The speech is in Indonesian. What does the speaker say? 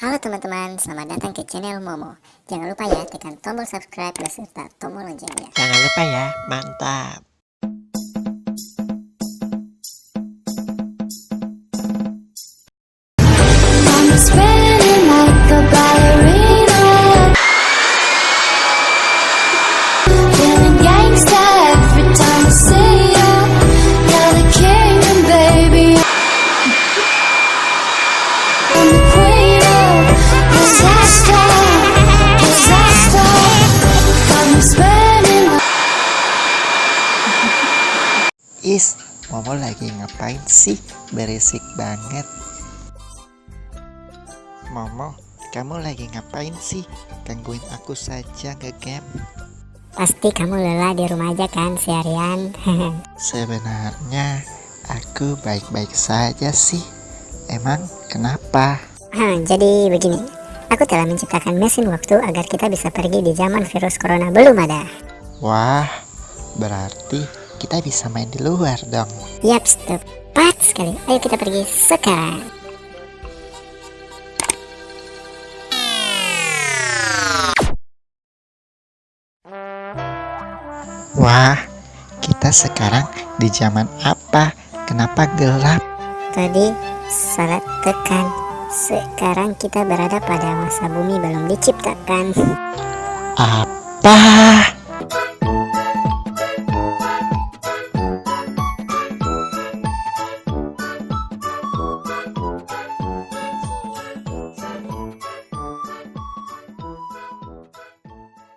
Halo teman-teman, selamat datang ke channel Momo. Jangan lupa ya tekan tombol subscribe beserta tombol loncengnya. Jangan lupa ya, mantap. Is, Momo lagi ngapain sih? Berisik banget. Momo, kamu lagi ngapain sih? Gangguin aku saja ke game. Pasti kamu lelah di rumah aja kan seharian. Sebenarnya aku baik-baik saja sih. Emang kenapa? Hah, Jadi begini, aku telah menciptakan mesin waktu agar kita bisa pergi di zaman virus corona belum ada. Wah, berarti kita bisa main di luar dong. Yaps, tepat sekali. Ayo kita pergi sekarang. Wah, kita sekarang di zaman apa? Kenapa gelap? Tadi salah tekan. Sekarang kita berada pada masa bumi belum diciptakan. Apa?